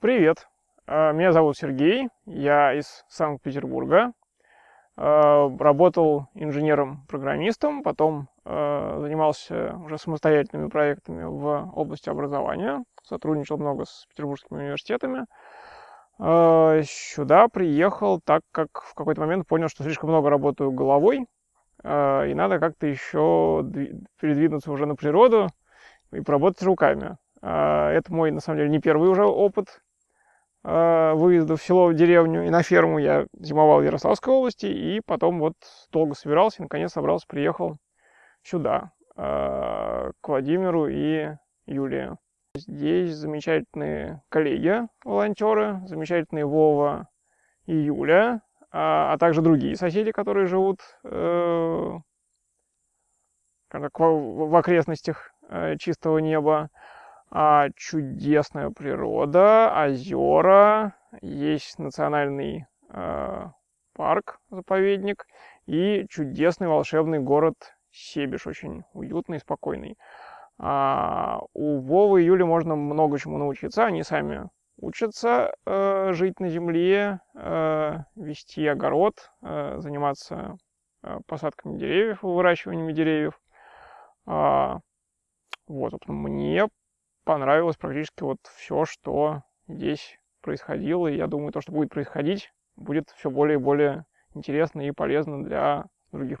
Привет, э, меня зовут Сергей, я из Санкт-Петербурга. Э, работал инженером-программистом, потом э, занимался уже самостоятельными проектами в области образования, сотрудничал много с петербургскими университетами. Сюда приехал, так как в какой-то момент понял, что слишком много работаю головой, и надо как-то еще передвинуться уже на природу и поработать руками. Это мой, на самом деле, не первый уже опыт выезда в село, в деревню и на ферму. Я зимовал в Ярославской области, и потом вот долго собирался, и наконец собрался, приехал сюда, э, к Владимиру и Юлии. Здесь замечательные коллеги, волонтеры, замечательные Вова и Юля, а, а также другие соседи, которые живут э, в окрестностях э, чистого неба а, чудесная природа, озера, есть национальный э, парк, заповедник и чудесный волшебный город Себеж, очень уютный спокойный. А, у Вовы и Юли можно много чему научиться, они сами учатся э, жить на земле, э, вести огород, э, заниматься э, посадками деревьев, выращиванием деревьев. А, вот, мне понравилось практически вот все, что здесь происходило. И я думаю, то, что будет происходить, будет все более и более интересно и полезно для других